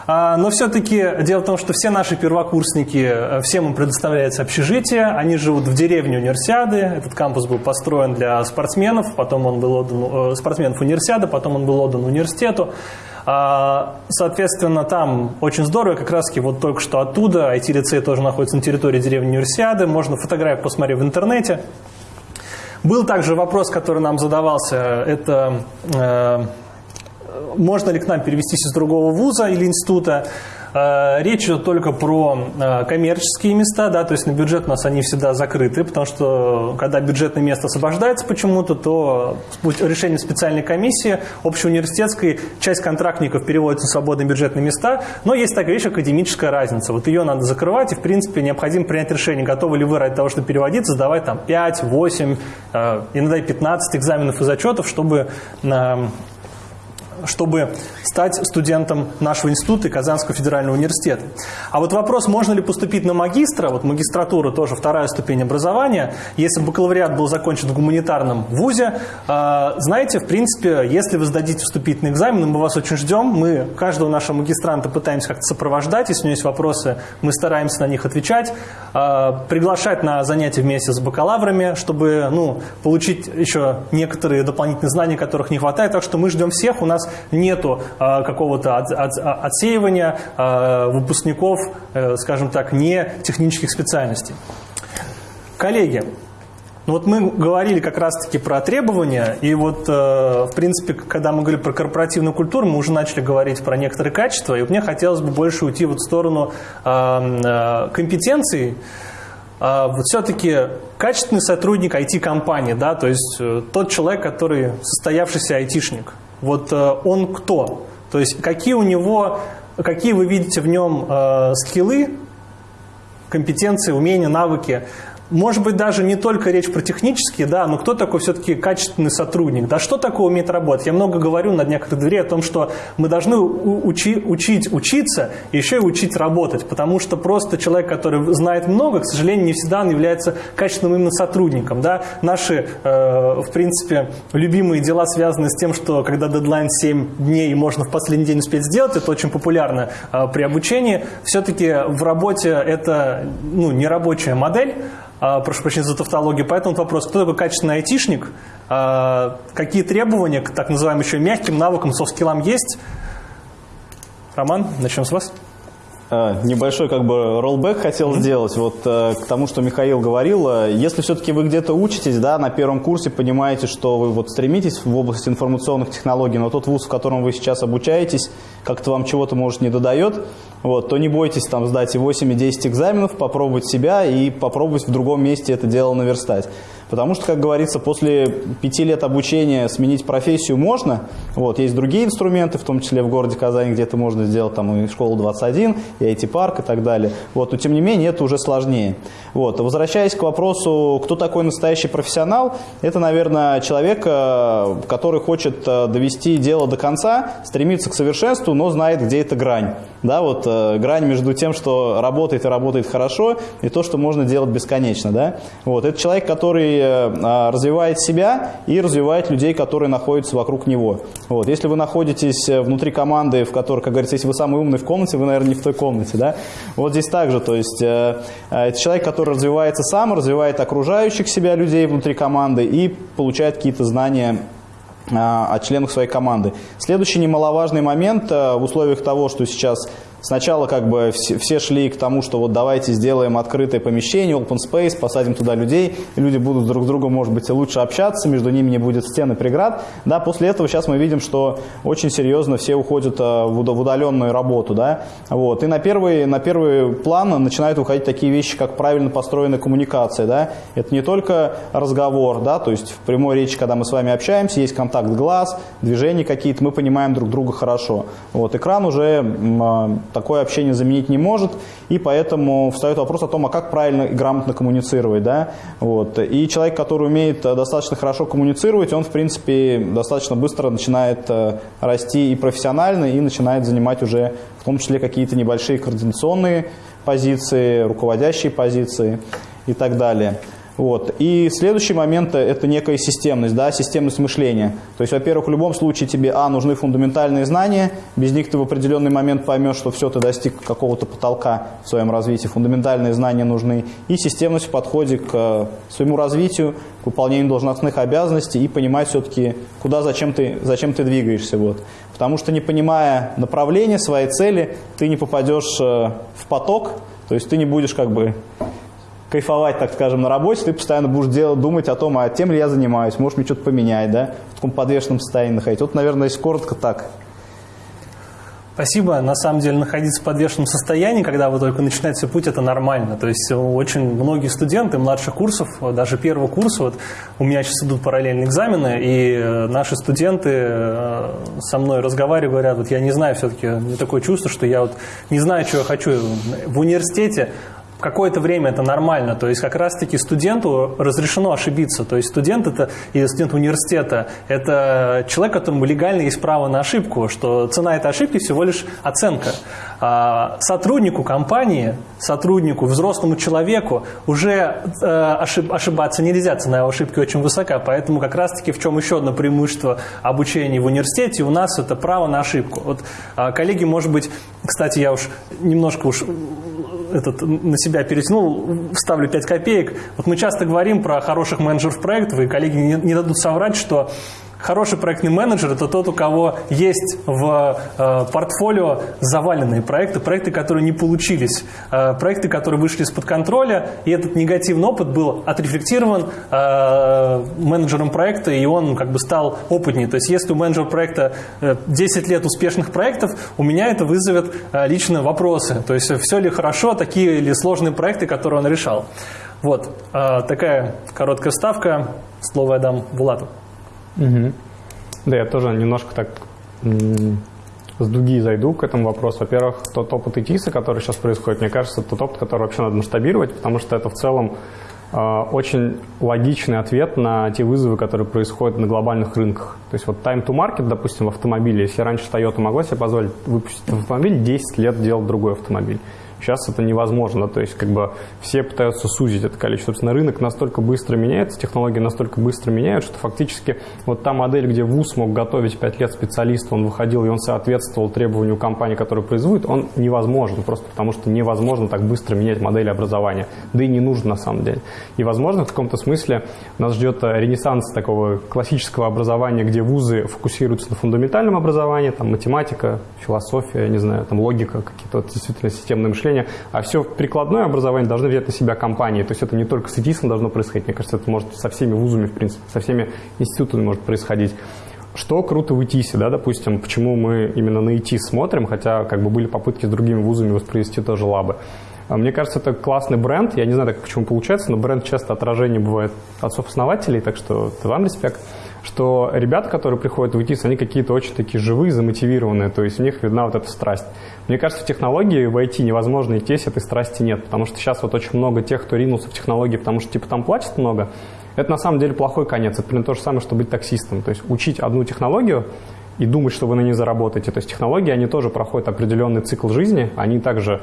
А, но все-таки дело в том, что все наши первокурсники, э, всем им предоставляется общежитие. Они живут в деревне универсиады. Этот кампус был построен для спортсменов, потом он был отдан, э, спортсменов универсиады, потом он был отдан университету. А, соответственно, там очень здорово, как раз вот только что оттуда, IT-лицей тоже находится на территории деревни Универсиады, можно фотографии посмотреть в интернете. Был также вопрос, который нам задавался, это э, можно ли к нам перевестись из другого вуза или института. Э, речь идет только про э, коммерческие места, да, то есть на бюджет у нас они всегда закрыты, потому что когда бюджетное место освобождается почему-то, то решением специальной комиссии общеуниверситетской часть контрактников переводится в свободные бюджетные места, но есть такая вещь, академическая разница. Вот ее надо закрывать, и в принципе необходимо принять решение, готовы ли вы ради того, чтобы переводиться, сдавать там 5, 8, э, иногда и 15 экзаменов и зачетов, чтобы чтобы стать студентом нашего института и Казанского федерального университета. А вот вопрос, можно ли поступить на магистра, вот магистратура тоже вторая ступень образования, если бакалавриат был закончен в гуманитарном вузе, э, знаете, в принципе, если вы сдадите вступительный экзамен, мы вас очень ждем, мы каждого нашего магистранта пытаемся как-то сопровождать, если у него есть вопросы, мы стараемся на них отвечать, э, приглашать на занятия вместе с бакалаврами, чтобы ну, получить еще некоторые дополнительные знания, которых не хватает, так что мы ждем всех, у нас нету э, какого-то от, от, отсеивания э, выпускников, э, скажем так, не технических специальностей. Коллеги, ну вот мы говорили как раз-таки про требования, и вот, в принципе, когда мы говорили про корпоративную культуру, мы уже начали говорить про некоторые качества, и мне хотелось бы больше уйти вот в сторону компетенций, вот все-таки качественный сотрудник IT-компании, да, то есть тот человек, который состоявшийся айтишник – вот э, он кто? То есть какие у него, какие вы видите в нем э, скиллы, компетенции, умения, навыки, может быть, даже не только речь про технические, да, но кто такой все-таки качественный сотрудник? Да что такое умеет работать? Я много говорю на днях дверей о том, что мы должны учи, учить учиться, еще и учить работать, потому что просто человек, который знает много, к сожалению, не всегда он является качественным именно сотрудником. Да? Наши, э, в принципе, любимые дела связаны с тем, что когда дедлайн 7 дней, можно в последний день успеть сделать, это очень популярно э, при обучении. Все-таки в работе это ну, не рабочая модель, прошу прощения за тавтологию. Поэтому вопрос, кто такой качественный айтишник, а, какие требования к так называемым еще мягким навыкам, софт-скиллам есть? Роман, начнем с вас. А, небольшой как бы роллбэк хотел mm-hmm. сделать вот э, к тому, что Михаил говорил. Э, если все-таки вы где-то учитесь, да, на первом курсе понимаете, что вы вот стремитесь в области информационных технологий, но тот вуз, в котором вы сейчас обучаетесь, как-то вам чего-то, может, не додает, вот, то не бойтесь там сдать и 8, и 10 экзаменов, попробовать себя и попробовать в другом месте это дело наверстать. Потому что, как говорится, после пяти лет обучения сменить профессию можно. Вот, есть другие инструменты, в том числе в городе Казани, где это можно сделать, там и школу 21, и IT-парк и так далее. Вот, но тем не менее это уже сложнее. Вот, возвращаясь к вопросу, кто такой настоящий профессионал, это, наверное, человек, э, который хочет э, довести дело до конца, стремится к совершенству, но знает, где эта грань. Да, вот э, грань между тем, что работает и работает хорошо, и то, что можно делать бесконечно. Да? Вот, это человек, который а, развивает себя и развивает людей, которые находятся вокруг него. Вот. Если вы находитесь э, внутри команды, в которой, как говорится, если вы самый умный в комнате, вы, наверное, не в той комнате. Да? Вот здесь также. То есть, э, э, это человек, который развивается сам, развивает окружающих себя людей внутри команды и получает какие-то знания от членов своей команды. Следующий немаловажный момент в условиях того, что сейчас сначала как бы все, шли к тому, что вот давайте сделаем открытое помещение, open space, посадим туда людей, люди будут друг с другом, может быть, лучше общаться, между ними не будет стены преград. Да, после этого сейчас мы видим, что очень серьезно все уходят а, в удаленную работу, да, вот. И на первый, на первый план начинают выходить такие вещи, как правильно построенная коммуникация, да. Это не только разговор, да, то есть в прямой речи, когда мы с вами общаемся, есть контакт глаз, движения какие-то, мы понимаем друг друга хорошо. Вот. Экран уже а, такое общение заменить не может, и поэтому встает вопрос о том, а как правильно и грамотно коммуницировать, да. Вот. И человек, который умеет достаточно хорошо коммуницировать, он, в принципе, достаточно быстро начинает э, расти и профессионально, и начинает занимать уже в том числе какие-то небольшие координационные позиции, руководящие позиции и так далее. Вот. И следующий момент – это некая системность, да, системность мышления. То есть, во-первых, в любом случае тебе, а, нужны фундаментальные знания, без них ты в определенный момент поймешь, что все, ты достиг какого-то потолка в своем развитии, фундаментальные знания нужны, и системность в подходе к э, своему развитию, к выполнению должностных обязанностей и понимать все-таки, куда, зачем ты, зачем ты двигаешься. Вот. Потому что не понимая направления, своей цели, ты не попадешь э, в поток, то есть ты не будешь как бы кайфовать, так скажем, на работе, ты постоянно будешь делать, думать о том, а тем ли я занимаюсь, может мне что-то поменять, да, в таком подвешенном состоянии находить. Вот, наверное, если коротко так. Спасибо. На самом деле находиться в подвешенном состоянии, когда вы только начинаете путь, это нормально. То есть очень многие студенты младших курсов, даже первого курса, вот у меня сейчас идут параллельные экзамены, и э, наши студенты э, со мной разговаривают, говорят, вот я не знаю, все-таки мне такое чувство, что я вот не знаю, что я хочу в университете, какое-то время это нормально. То есть как раз-таки студенту разрешено ошибиться. То есть студент это, и студент университета – это человек, которому легально есть право на ошибку, что цена этой ошибки всего лишь оценка. А сотруднику компании, сотруднику, взрослому человеку уже э, ошиб, ошибаться нельзя, цена его ошибки очень высока. Поэтому как раз-таки в чем еще одно преимущество обучения в университете у нас это право на ошибку. Вот а, коллеги, может быть, кстати, я уж немножко уж этот, на себя перетянул, вставлю 5 копеек. Вот мы часто говорим про хороших менеджеров проектов, и коллеги не, не дадут соврать, что Хороший проектный менеджер – это тот, у кого есть в э, портфолио заваленные проекты, проекты, которые не получились, э, проекты, которые вышли из-под контроля, и этот негативный опыт был отрефлектирован э, менеджером проекта, и он как бы стал опытнее. То есть если у менеджера проекта 10 лет успешных проектов, у меня это вызовет лично вопросы. То есть все ли хорошо, такие ли сложные проекты, которые он решал. Вот такая короткая ставка. Слово я дам Булату. Угу. Да, я тоже немножко так с дуги зайду к этому вопросу. Во-первых, тот опыт ИТИСа, который сейчас происходит, мне кажется, тот опыт, который вообще надо масштабировать, потому что это в целом э, очень логичный ответ на те вызовы, которые происходят на глобальных рынках. То есть вот time to market, допустим, в автомобиле, если раньше Toyota могла себе позволить выпустить автомобиль, 10 лет делать другой автомобиль. Сейчас это невозможно, то есть как бы все пытаются сузить это количество. Собственно, рынок настолько быстро меняется, технологии настолько быстро меняют, что фактически вот та модель, где ВУЗ мог готовить 5 лет специалиста, он выходил и он соответствовал требованию компании, которая производит, он невозможен, просто потому что невозможно так быстро менять модели образования, да и не нужно на самом деле. И, возможно, в каком-то смысле нас ждет ренессанс такого классического образования, где вузы фокусируются на фундаментальном образовании, там математика, философия, не знаю, там логика, какие-то действительно системные мышления, обучения, а все прикладное образование должны взять на себя компании. То есть это не только с ИТИСом должно происходить, мне кажется, это может со всеми вузами, в принципе, со всеми институтами может происходить. Что круто в ИТИСе, да, допустим, почему мы именно на ИТИС смотрим, хотя как бы были попытки с другими вузами воспроизвести тоже лабы. А мне кажется, это классный бренд. Я не знаю, так почему получается, но бренд часто отражение бывает отцов-основателей, так что это вам респект что ребята, которые приходят в ИТИС, они какие-то очень такие живые, замотивированные, то есть у них видна вот эта страсть. Мне кажется, в технологии в IT невозможно идти, если этой страсти нет, потому что сейчас вот очень много тех, кто ринулся в технологии, потому что типа там платят много, это на самом деле плохой конец. Это примерно то же самое, что быть таксистом. То есть учить одну технологию и думать, что вы на ней заработаете. То есть технологии, они тоже проходят определенный цикл жизни, они также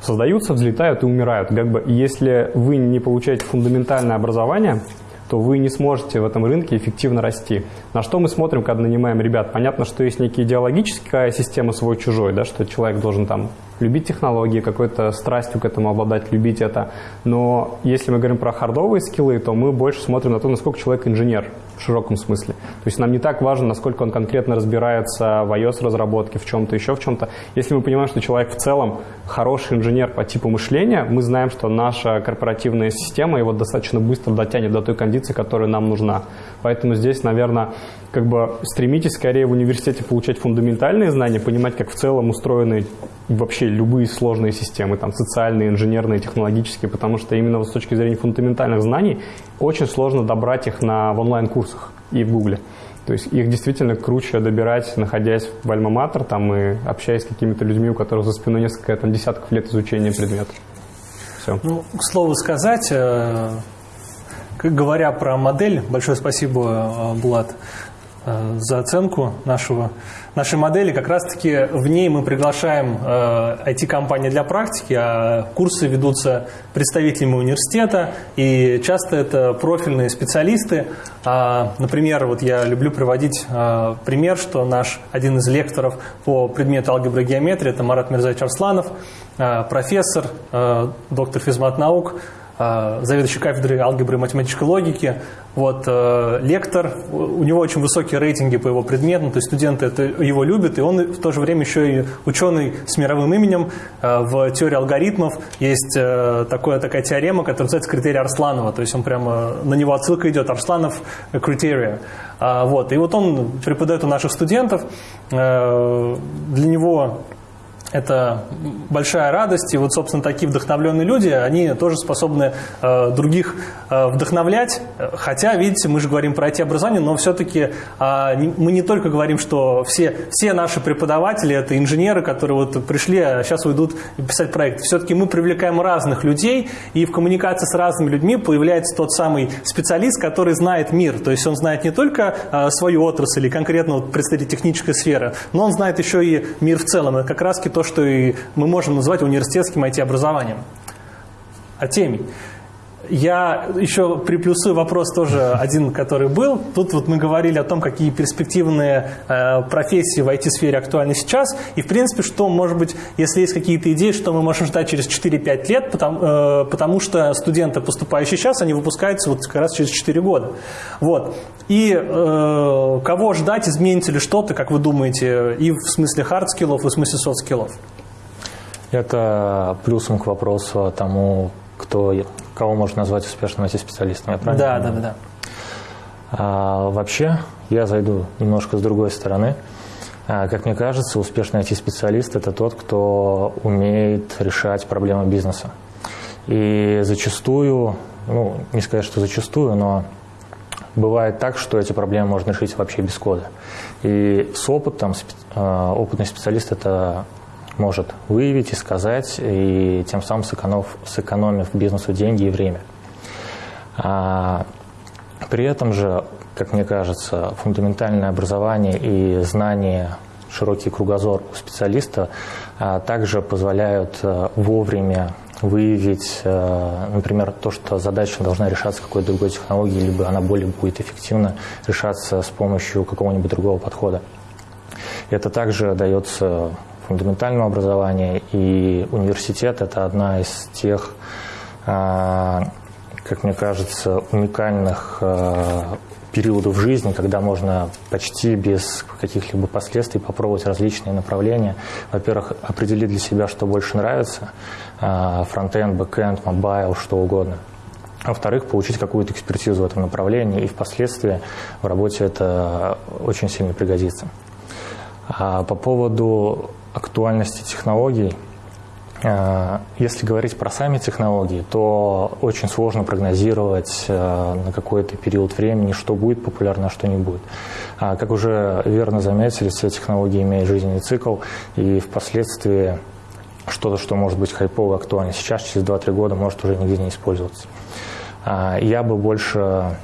создаются, взлетают и умирают. Как бы, если вы не получаете фундаментальное образование, то вы не сможете в этом рынке эффективно расти. На что мы смотрим, когда нанимаем ребят? Понятно, что есть некая идеологическая система свой-чужой, да, что человек должен там любить технологии, какой-то страстью к этому обладать, любить это. Но если мы говорим про хардовые скиллы, то мы больше смотрим на то, насколько человек инженер в широком смысле. То есть нам не так важно, насколько он конкретно разбирается в iOS-разработке, в чем-то еще, в чем-то. Если мы понимаем, что человек в целом хороший инженер по типу мышления, мы знаем, что наша корпоративная система его достаточно быстро дотянет до той кондиции, которая нам нужна. Поэтому здесь, наверное, как бы стремитесь скорее в университете получать фундаментальные знания, понимать, как в целом устроены вообще любые сложные системы, там, социальные, инженерные, технологические, потому что именно с точки зрения фундаментальных знаний очень сложно добрать их на, в онлайн-курсах и в Гугле. То есть их действительно круче добирать, находясь в Альма-Матер там, и общаясь с какими-то людьми, у которых за спиной несколько там, десятков лет изучения предмета. Все. Ну, к слову сказать, э, говоря про модель, большое спасибо, э, э, за оценку нашего нашей модели, как раз-таки в ней мы приглашаем э, IT-компании для практики, а курсы ведутся представителями университета, и часто это профильные специалисты. А, например, вот я люблю приводить а, пример, что наш один из лекторов по предмету алгебра и геометрия, это Марат Мирзаевич Арсланов, профессор, доктор физмат наук, заведующий кафедрой алгебры и математической логики, вот, э, лектор, у него очень высокие рейтинги по его предметам, то есть студенты это, его любят, и он в то же время еще и ученый с мировым именем. Э, в теории алгоритмов есть э, такое, такая теорема, которая называется критерий Арсланова, то есть он прямо, на него отсылка идет, Арсланов критерия. Вот, и вот он преподает у наших студентов, для него это большая радость. И вот, собственно, такие вдохновленные люди, они тоже способны э, других э, вдохновлять. Хотя, видите, мы же говорим про IT-образование, но все-таки э, не, мы не только говорим, что все, все наши преподаватели – это инженеры, которые вот пришли, а сейчас уйдут писать проекты. Все-таки мы привлекаем разных людей, и в коммуникации с разными людьми появляется тот самый специалист, который знает мир. То есть он знает не только э, свою отрасль или конкретно вот, представитель технической сферы, но он знает еще и мир в целом. Это как раз-таки то, что и мы можем назвать университетским IT-образованием. Артемий. Я еще приплюсую вопрос тоже один, который был. Тут вот мы говорили о том, какие перспективные э, профессии в IT-сфере актуальны сейчас. И, в принципе, что, может быть, если есть какие-то идеи, что мы можем ждать через 4-5 лет, потому, э, потому что студенты, поступающие сейчас, они выпускаются вот как раз через 4 года. Вот. И э, кого ждать, изменится ли что-то, как вы думаете, и в смысле хард-скиллов, и в смысле софт-скиллов? Это плюсом к вопросу тому, кто, кого можно назвать успешным IT-специалистом, я правильно Да, да, да, да. А, вообще, я зайду немножко с другой стороны. А, как мне кажется, успешный IT-специалист – это тот, кто умеет решать проблемы бизнеса. И зачастую, ну, не сказать, что зачастую, но бывает так, что эти проблемы можно решить вообще без кода. И с опытом а, опытный специалист это может выявить и сказать, и тем самым сэкономив, сэкономив бизнесу деньги и время. А, при этом же, как мне кажется, фундаментальное образование и знание, широкий кругозор у специалиста а, также позволяют а, вовремя выявить, э, например, то, что задача должна решаться какой-то другой технологией, либо она более будет эффективно решаться с помощью какого-нибудь другого подхода. Это также дается фундаментального образования, и университет – это одна из тех, э, как мне кажется, уникальных э, периодов жизни, когда можно почти без каких-либо последствий попробовать различные направления. Во-первых, определить для себя, что больше нравится, а, frontend, backend, mobile, что угодно. А во-вторых, получить какую-то экспертизу в этом направлении, и впоследствии в работе это очень сильно пригодится. А по поводу актуальности технологий – Э, если говорить про сами технологии, то очень сложно прогнозировать э, на какой-то период времени, что будет популярно, а что не будет. А, как уже верно заметили, все технологии имеют жизненный цикл, и впоследствии что-то, что может быть хайпово актуально сейчас, через 2-3 года, может уже нигде не использоваться. А, я бы больше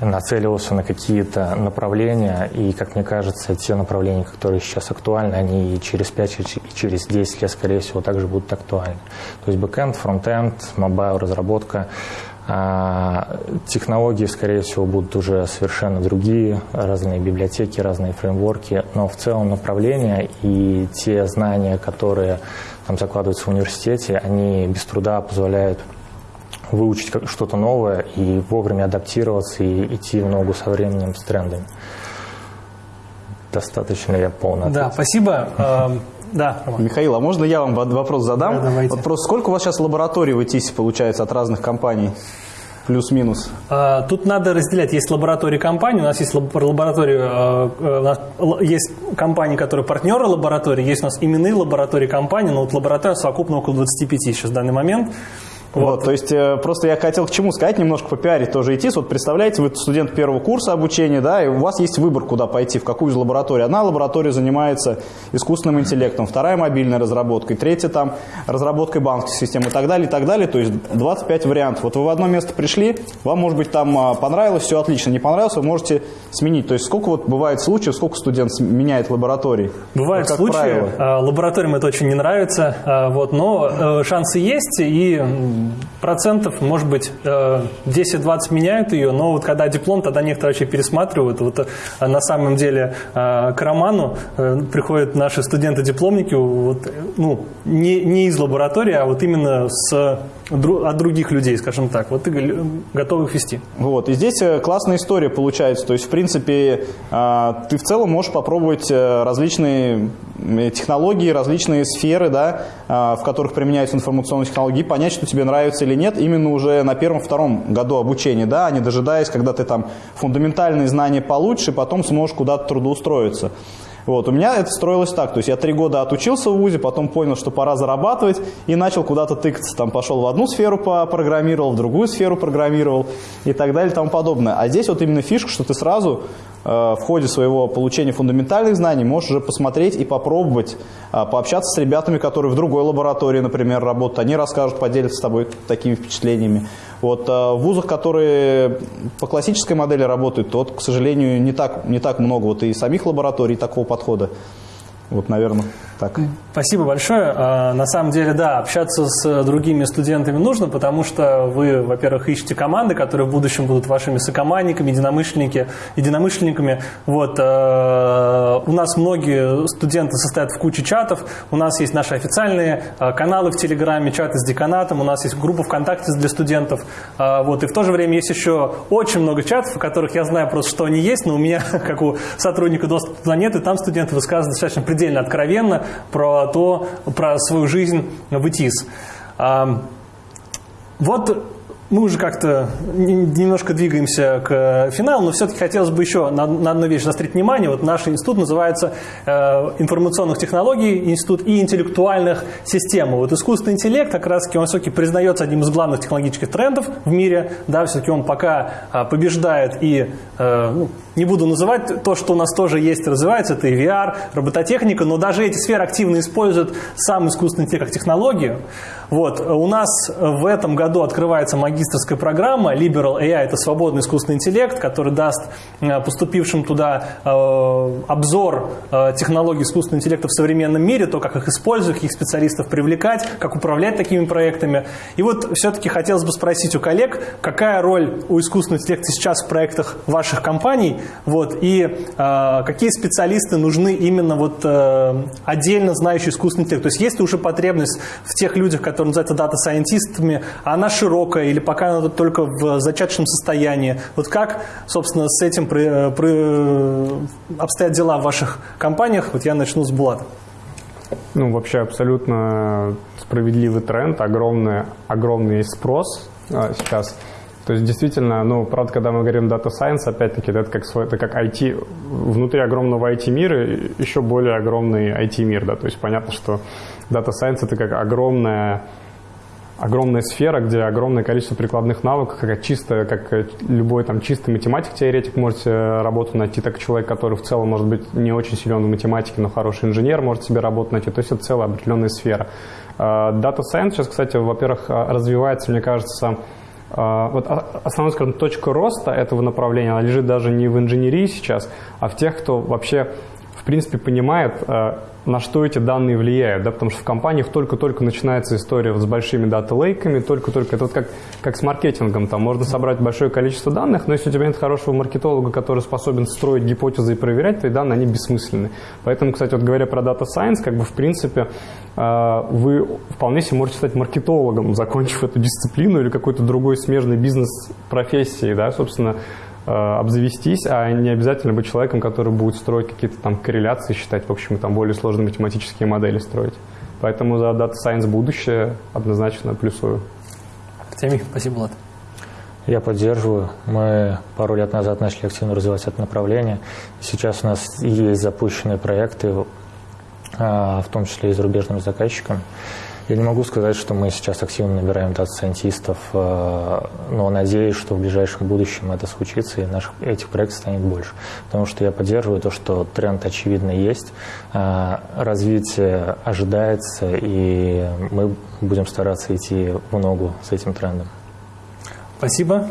нацеливался на какие-то направления, и, как мне кажется, те направления, которые сейчас актуальны, они и через 5, и через 10 лет, скорее всего, также будут актуальны. То есть backend, frontend, mobile, разработка, А, технологии, скорее всего, будут уже совершенно другие, разные библиотеки, разные фреймворки, но в целом направления и те знания, которые там закладываются в университете, они без труда позволяют выучить что-то новое и вовремя адаптироваться и идти в ногу со временем, с трендами. Достаточно я полно Да, спасибо. Эм, да, Роман. Михаил, а можно я вам вопрос задам? Да, давайте. Вот просто сколько у вас сейчас лабораторий в ИТИСе получается от разных компаний? Плюс-минус. А, тут надо разделять. Есть лаборатории компании, у нас есть лаборатории, а, у нас есть компании, которые партнеры лаборатории, есть у нас именные лаборатории компании, но вот лаборатория совокупно около 25 сейчас в данный момент. Вот. то есть э, просто я хотел к чему сказать, немножко попиарить тоже идти. Вот представляете, вы студент первого курса обучения, да, и у вас есть выбор, куда пойти, в какую из лабораторий. Одна лаборатория занимается искусственным интеллектом, вторая мобильной разработкой, третья там разработкой банковской системы и так далее, и так далее. То есть 25 вариантов. Вот вы в одно место пришли, вам, может быть, там а, понравилось, все отлично, не понравилось, вы можете сменить. То есть сколько вот бывает случаев, сколько студент меняет лабораторий? Бывают случаи, правило. А, лабораториям это очень не нравится, а, вот, но э, шансы есть, и процентов, может быть, 10-20 э, меняют ее, но вот когда диплом, тогда некоторые вообще пересматривают. Вот э, на самом деле э, к Роману приходят наши студенты-дипломники, вот, ну, не, не из лаборатории, а вот именно с от других людей, скажем так. Вот ты готов их вести. Вот. И здесь классная история получается. То есть, в принципе, ты в целом можешь попробовать различные технологии, различные сферы, да, в которых применяются информационные технологии, понять, что тебе нравится или нет, именно уже на первом-втором году обучения, да, а не дожидаясь, когда ты там фундаментальные знания получишь, и потом сможешь куда-то трудоустроиться. Вот, у меня это строилось так, то есть я три года отучился в ВУЗе, потом понял, что пора зарабатывать и начал куда-то тыкаться. Там пошел в одну сферу программировал, в другую сферу программировал и так далее и тому подобное. А здесь вот именно фишка, что ты сразу э, в ходе своего получения фундаментальных знаний можешь уже посмотреть и попробовать э, пообщаться с ребятами, которые в другой лаборатории, например, работают. Они расскажут, поделятся с тобой такими впечатлениями. Вот э, в вузах, которые по классической модели работают, то, вот, к сожалению, не так, не так много вот и самих лабораторий такого подхода. Вот, наверное, так. Спасибо большое. А, на самом деле, да, общаться с другими студентами нужно, потому что вы, во-первых, ищете команды, которые в будущем будут вашими сокомандниками, единомышленники, единомышленниками. Вот, а, у нас многие студенты состоят в куче чатов, у нас есть наши официальные а, каналы в Телеграме, чаты с деканатом, у нас есть группа ВКонтакте для студентов. Вот, и в то же время есть еще очень много чатов, в которых я знаю просто, что они есть, но у меня, (laughs) как у сотрудника доступа туда нет, и там студенты высказывают достаточно предельно откровенно про то, про свою жизнь в ИТИС. Вот мы уже как-то немножко двигаемся к финалу, но все-таки хотелось бы еще на, одну вещь заострить внимание. Вот наш институт называется э, информационных технологий, институт и интеллектуальных систем. Вот искусственный интеллект как раз таки он все-таки признается одним из главных технологических трендов в мире. Да, все-таки он пока э, побеждает и э, ну, не буду называть то, что у нас тоже есть развивается, это и VR, робототехника, но даже эти сферы активно используют сам искусственный интеллект как технологию. Вот. У нас в этом году открывается магистрская программа Liberal AI, это свободный искусственный интеллект, который даст э, поступившим туда э, обзор э, технологий искусственного интеллекта в современном мире, то, как их использовать, каких специалистов привлекать, как управлять такими проектами. И вот все-таки хотелось бы спросить у коллег, какая роль у искусственного интеллекта сейчас в проектах ваших компаний, вот, и э, какие специалисты нужны именно вот э, отдельно знающие искусственный интеллект. То есть есть ли уже потребность в тех людях, которые называются дата-сайентистами, она широкая или пока она только в зачаточном состоянии. Вот как, собственно, с этим при, при, обстоят дела в ваших компаниях? Вот я начну с Булата. Ну, вообще абсолютно справедливый тренд, огромный, огромный спрос а, сейчас – то есть действительно, ну, правда, когда мы говорим Data Science, опять-таки, это как, свой, это как IT, внутри огромного IT-мира еще более огромный IT-мир, да, то есть понятно, что Data Science это как огромная огромная сфера, где огромное количество прикладных навыков, как чисто, как любой там чистый математик-теоретик может работу найти, так и человек, который в целом может быть не очень силен в математике, но хороший инженер может себе работу найти. То есть это целая определенная сфера. А, Data Science сейчас, кстати, во-первых, развивается, мне кажется, вот основная, скажем, точка роста этого направления, она лежит даже не в инженерии сейчас, а в тех, кто вообще принципе, понимает, э, на что эти данные влияют, да, потому что в компаниях только-только начинается история вот с большими дата-лейками, только-только, это вот как, как с маркетингом, там. Можно собрать большое количество данных, но если у тебя нет хорошего маркетолога, который способен строить гипотезы и проверять, твои данные, они бессмысленны. Поэтому, кстати, вот говоря про Data Science, как бы, в принципе, э, вы вполне себе можете стать маркетологом, закончив эту дисциплину или какой-то другой смежной бизнес-профессии, да, собственно, обзавестись, а не обязательно быть человеком, который будет строить какие-то там корреляции, считать, в общем, там более сложные математические модели строить. Поэтому за Data Science будущее однозначно плюсую. Артемий, спасибо, Влад. Я поддерживаю. Мы пару лет назад начали активно развивать это направление. Сейчас у нас есть запущенные проекты, а, в том числе и зарубежными заказчиками. Я не могу сказать, что мы сейчас активно набираем дата-сайентистов, э, но надеюсь, что в ближайшем будущем это случится, и наших, этих проектов станет больше. Потому что я поддерживаю то, что тренд очевидно есть, э, развитие ожидается, и мы будем стараться идти в ногу с этим трендом. Спасибо.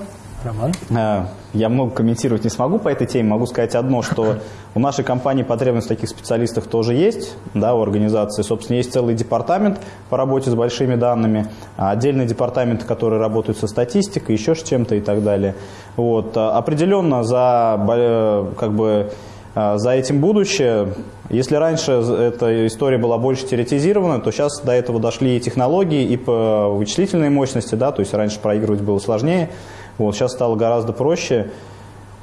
Роман? Э, я много комментировать не смогу по этой теме. Могу сказать одно, что у нашей компании потребность таких специалистах тоже есть, да, у организации. Собственно, есть целый департамент по работе с большими данными, а отдельные департаменты, которые работают со статистикой, еще с чем-то и так далее. Вот. А определенно за, э, как бы, э, за этим будущее. Если раньше эта история была больше теоретизирована, то сейчас до этого дошли и технологии, и по вычислительной мощности, да, то есть раньше проигрывать было сложнее. Вот, сейчас стало гораздо проще.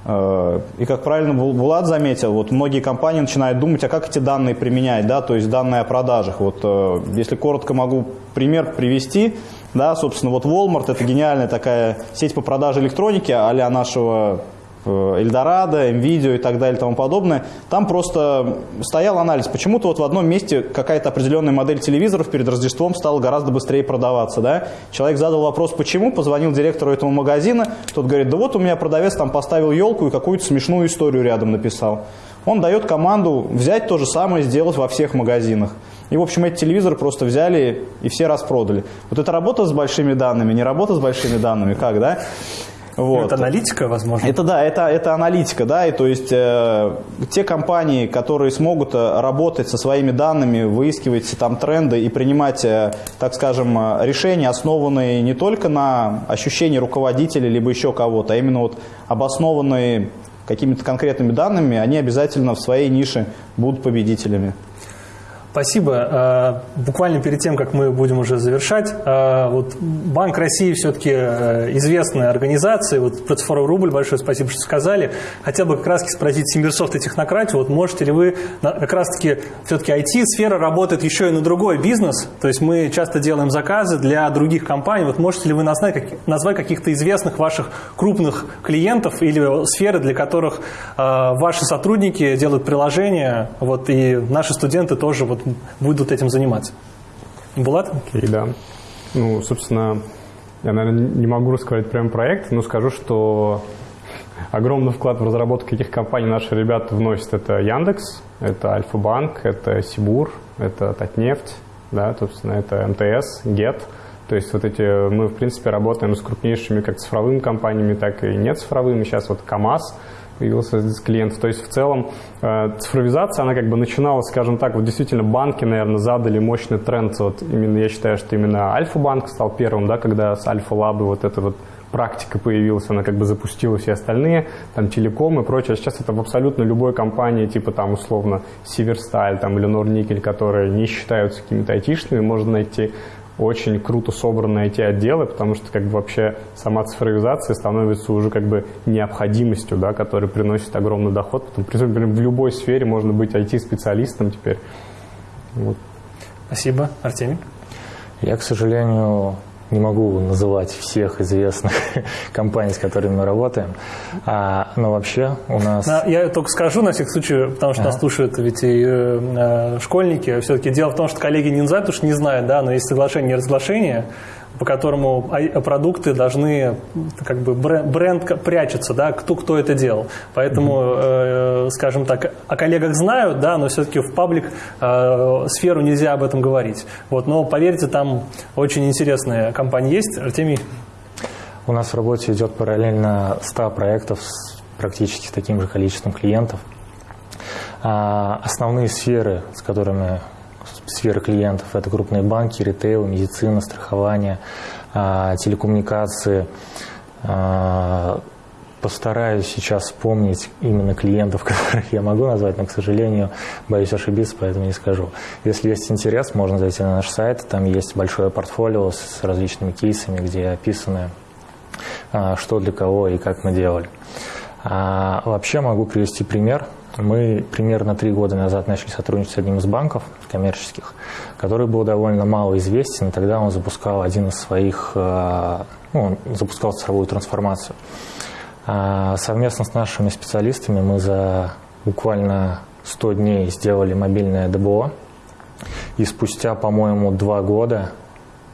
Э, и как правильно Булат заметил, вот многие компании начинают думать, а как эти данные применять, да, то есть данные о продажах. Вот э, если коротко могу пример привести, да, собственно, вот Walmart это гениальная такая сеть по продаже электроники а нашего Эльдорадо, Nvidia и так далее и тому подобное, там просто стоял анализ. Почему-то вот в одном месте какая-то определенная модель телевизоров перед Рождеством стала гораздо быстрее продаваться. Да? Человек задал вопрос, почему, позвонил директору этого магазина, тот говорит, да вот у меня продавец там поставил елку и какую-то смешную историю рядом написал. Он дает команду взять то же самое, сделать во всех магазинах. И, в общем, эти телевизоры просто взяли и все распродали. Вот это работа с большими данными, не работа с большими данными, как, да? Вот. Это аналитика, возможно? Это да, это, это аналитика, да, и то есть э, те компании, которые смогут э, работать со своими данными, выискивать там тренды и принимать, э, так скажем, э, решения, основанные не только на ощущении руководителя либо еще кого-то, а именно вот обоснованные какими-то конкретными данными, они обязательно в своей нише будут победителями. Спасибо. А, буквально перед тем, как мы будем уже завершать, а, вот Банк России все-таки э, известная организация, вот про рубль большое спасибо, что сказали. Хотел бы как раз спросить SimbirSoft и Технократию, вот можете ли вы, как раз-таки все-таки IT-сфера работает еще и на другой бизнес, то есть мы часто делаем заказы для других компаний, вот можете ли вы назвать, каких-то известных ваших крупных клиентов или сферы, для которых ваши сотрудники делают приложения, вот и наши студенты тоже вот будут этим заниматься. Булат? Окей, okay, да. Ну, собственно, я, наверное, не могу рассказать прям проект, но скажу, что огромный вклад в разработку этих компаний наши ребята вносят. Это Яндекс, это Альфа-банк, это Сибур, это Татнефть, да, собственно, это МТС, ГЕТ. То есть вот эти, мы, в принципе, работаем с крупнейшими как цифровыми компаниями, так и нецифровыми. Сейчас вот КАМАЗ – появился здесь клиент. То есть в целом э, цифровизация, она как бы начиналась, скажем так, вот действительно банки, наверное, задали мощный тренд. Вот именно я считаю, что именно Альфа-банк стал первым, да, когда с Альфа-лабы вот эта вот практика появилась, она как бы запустила все остальные, там телеком и прочее. Сейчас это в абсолютно любой компании, типа там условно Северсталь там, или Норникель, которые не считаются какими-то айтишными, можно найти очень круто собранные IT-отделы, потому что как бы вообще сама цифровизация становится уже как бы необходимостью, да, которая приносит огромный доход. Потому, принципе, в любой сфере можно быть IT-специалистом теперь. Вот. Спасибо. Артемий? Я, к сожалению, не могу называть всех известных (laughs) компаний, с которыми мы работаем. А, но вообще у нас... Я только скажу на всякий случай, потому что ага. нас слушают ведь и э, школьники. Все-таки дело в том, что коллеги не называют, потому что не знают, да, но есть соглашение и разглашение по которому продукты должны, как бы бренд, бренд прячется, да, кто, кто это делал. Поэтому, э, скажем так, о коллегах знают, да, но все-таки в паблик э, сферу нельзя об этом говорить. Вот, но поверьте, там очень интересная компания есть. Артемий? У нас в работе идет параллельно 100 проектов с практически с таким же количеством клиентов. А, основные сферы, с которыми сферы клиентов, это крупные банки, ритейл, медицина, страхование, а, телекоммуникации. А, постараюсь сейчас вспомнить именно клиентов, (laughs) которых я могу назвать, но, к сожалению, боюсь ошибиться, поэтому не скажу. Если есть интерес, можно зайти на наш сайт, там есть большое портфолио с различными кейсами, где описаны, что для кого и как мы делали. А вообще могу привести пример. Мы примерно три года назад начали сотрудничать с одним из банков коммерческих, который был довольно мало известен, и тогда он запускал один из своих, э, ну, он запускал цифровую трансформацию. А совместно с нашими специалистами мы за буквально 100 дней сделали мобильное ДБО, и спустя, по-моему, два года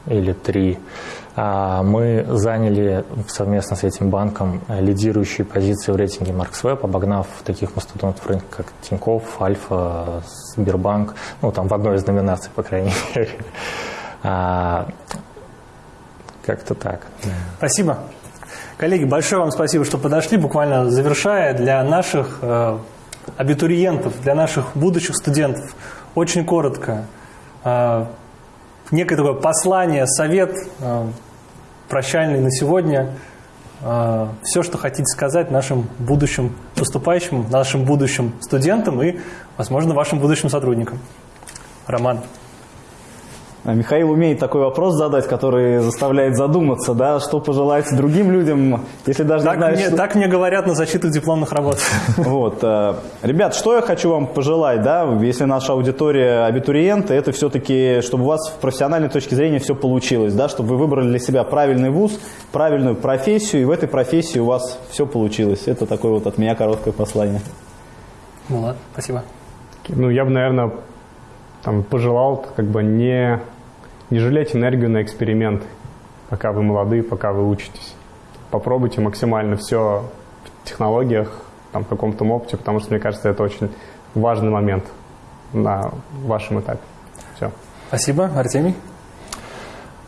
или три мы заняли совместно с этим банком лидирующие позиции в рейтинге MarksWeb, обогнав таких мастодонтов рынка, как Тинькофф, Альфа, Сбербанк, ну, там в одной из номинаций, по крайней (laughs) мере. А, как-то так. Спасибо. Коллеги, большое вам спасибо, что подошли. Буквально завершая, для наших э, абитуриентов, для наших будущих студентов, очень коротко, э, некое такое послание, совет э, прощальный на сегодня. Э, все, что хотите сказать нашим будущим поступающим, нашим будущим студентам и, возможно, вашим будущим сотрудникам. Роман. А Михаил умеет такой вопрос задать, который заставляет задуматься, да, что пожелать другим людям, если даже так не знаешь, мне, что... Так мне говорят на защиту дипломных работ. (laughs) Вот. э, Ребят, что я хочу вам пожелать, да, если наша аудитория абитуриенты, это все-таки, чтобы у вас в профессиональной точке зрения все получилось, да, чтобы вы выбрали для себя правильный вуз, правильную профессию, и в этой профессии у вас все получилось. Это такое вот от меня короткое послание. Ну ладно, спасибо. Ну, я бы, наверное, там, пожелал как бы не, не жалеть энергию на эксперименты, пока вы молоды, пока вы учитесь. Попробуйте максимально все в технологиях, там, в каком-то опыте, потому что, мне кажется, это очень важный момент на вашем этапе. Все. Спасибо. Артемий?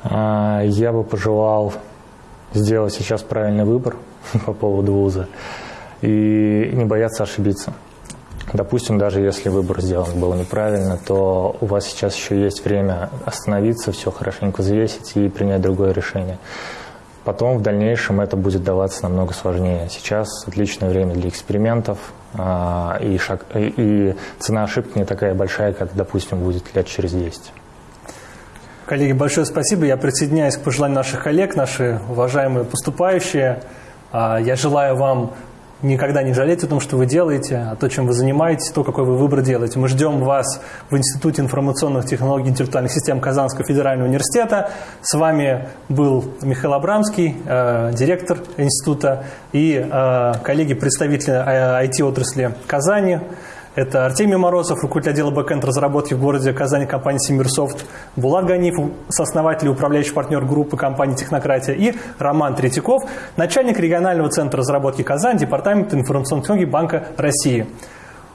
А, Я бы пожелал сделать сейчас правильный выбор (laughs) по поводу вуза и не бояться ошибиться. Допустим, даже если выбор сделан был неправильно, то у вас сейчас еще есть время остановиться, все хорошенько взвесить и принять другое решение. Потом в дальнейшем это будет даваться намного сложнее. Сейчас отличное время для экспериментов, а, и, шаг, и, цена ошибки не такая большая, как, допустим, будет лет через 10. Коллеги, большое спасибо. Я присоединяюсь к пожеланиям наших коллег, наши уважаемые поступающие. А, Я желаю вам никогда не жалеть о том, что вы делаете, о том, чем вы занимаетесь, то, какой вы выбор делаете. Мы ждем вас в Институте информационных технологий и интеллектуальных систем Казанского федерального университета. С вами был Михаил Абрамский, э, директор института, и э, коллеги, представители IT-отрасли Казани. Это Артемий Морозов, руководитель отдела бэкэнд разработки в городе Казани компании Симирсофт, Булат Ганиф, сооснователь и управляющий партнер группы компании «Технократия» и Роман Третьяков, начальник регионального центра разработки Казань, департамента информационных технологий Банка России.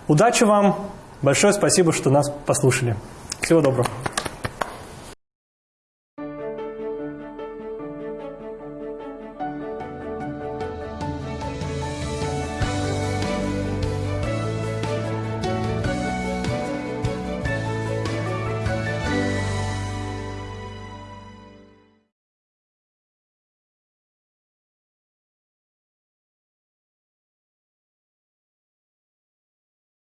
Удачи вам! Большое спасибо, что нас послушали. Всего доброго.